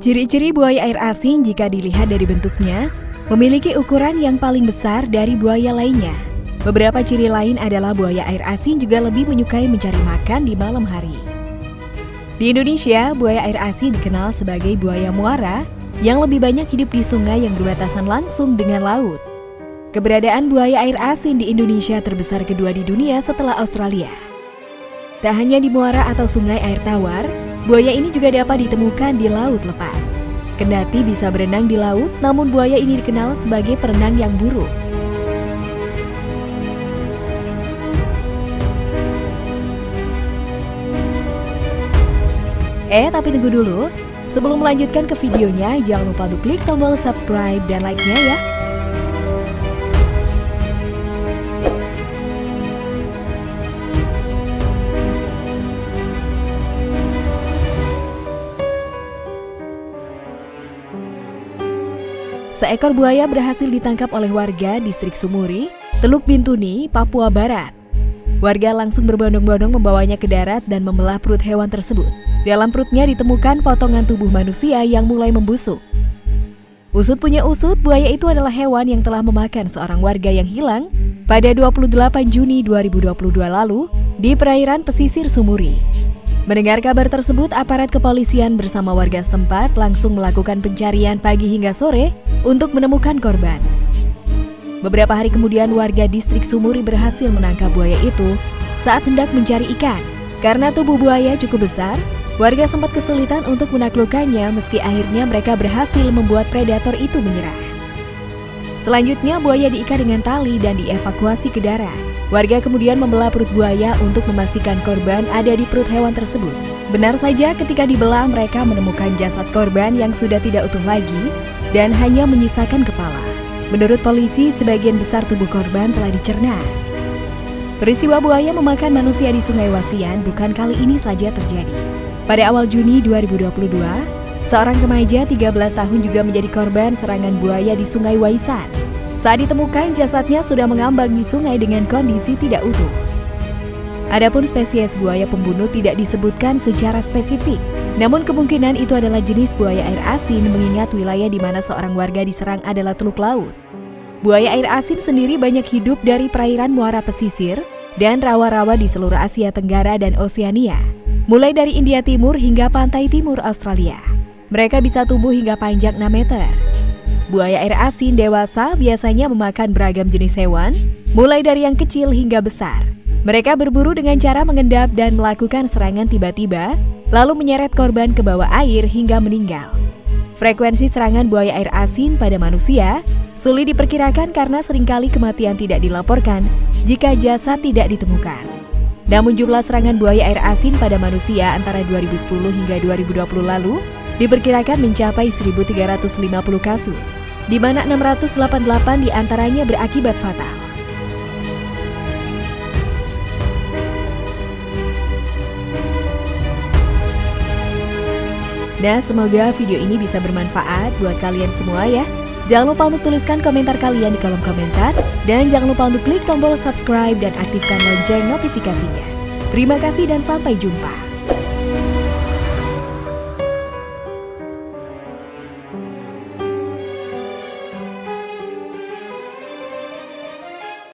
Ciri-ciri buaya air asin jika dilihat dari bentuknya, memiliki ukuran yang paling besar dari buaya lainnya. Beberapa ciri lain adalah buaya air asin juga lebih menyukai mencari makan di malam hari. Di Indonesia, buaya air asin dikenal sebagai buaya muara yang lebih banyak hidup di sungai yang berbatasan langsung dengan laut. Keberadaan buaya air asin di Indonesia terbesar kedua di dunia setelah Australia. Tak hanya di muara atau sungai air tawar, buaya ini juga dapat ditemukan di laut lepas. Kendati bisa berenang di laut, namun buaya ini dikenal sebagai perenang yang buruk. Eh, tapi tunggu dulu. Sebelum melanjutkan ke videonya, jangan lupa untuk klik tombol subscribe dan like-nya ya. Seekor buaya berhasil ditangkap oleh warga distrik Sumuri, Teluk Bintuni, Papua Barat. Warga langsung berbondong-bondong membawanya ke darat dan membelah perut hewan tersebut. Dalam perutnya ditemukan potongan tubuh manusia yang mulai membusuk. Usut punya usut, buaya itu adalah hewan yang telah memakan seorang warga yang hilang pada 28 Juni 2022 lalu di perairan pesisir Sumuri. Mendengar kabar tersebut, aparat kepolisian bersama warga setempat langsung melakukan pencarian pagi hingga sore untuk menemukan korban. Beberapa hari kemudian warga distrik Sumuri berhasil menangkap buaya itu saat hendak mencari ikan. Karena tubuh buaya cukup besar, warga sempat kesulitan untuk menaklukkannya meski akhirnya mereka berhasil membuat predator itu menyerah. Selanjutnya buaya diikat dengan tali dan dievakuasi ke darat. Warga kemudian membelah perut buaya untuk memastikan korban ada di perut hewan tersebut. Benar saja ketika dibelah mereka menemukan jasad korban yang sudah tidak utuh lagi dan hanya menyisakan kepala. Menurut polisi, sebagian besar tubuh korban telah dicerna. Peristiwa buaya memakan manusia di Sungai Wasian bukan kali ini saja terjadi. Pada awal Juni 2022, seorang remaja 13 tahun juga menjadi korban serangan buaya di Sungai Waisan. Saat ditemukan, jasadnya sudah mengambang di sungai dengan kondisi tidak utuh. Adapun spesies buaya pembunuh tidak disebutkan secara spesifik, namun kemungkinan itu adalah jenis buaya air asin mengingat wilayah di mana seorang warga diserang adalah teluk laut. Buaya air asin sendiri banyak hidup dari perairan muara pesisir dan rawa-rawa di seluruh Asia Tenggara dan Oseania, mulai dari India Timur hingga pantai timur Australia. Mereka bisa tumbuh hingga panjang 6 meter. Buaya air asin dewasa biasanya memakan beragam jenis hewan, mulai dari yang kecil hingga besar. Mereka berburu dengan cara mengendap dan melakukan serangan tiba-tiba, lalu menyeret korban ke bawah air hingga meninggal. Frekuensi serangan buaya air asin pada manusia sulit diperkirakan karena sering kali kematian tidak dilaporkan jika jasad tidak ditemukan. Namun jumlah serangan buaya air asin pada manusia antara 2010 hingga 2020 lalu diperkirakan mencapai 1.350 kasus di mana 688 di antaranya berakibat fatal. Nah, semoga video ini bisa bermanfaat buat kalian semua ya. Jangan lupa untuk tuliskan komentar kalian di kolom komentar. Dan jangan lupa untuk klik tombol subscribe dan aktifkan lonceng notifikasinya. Terima kasih dan sampai jumpa.